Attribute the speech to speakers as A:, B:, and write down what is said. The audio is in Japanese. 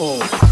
A: Oh.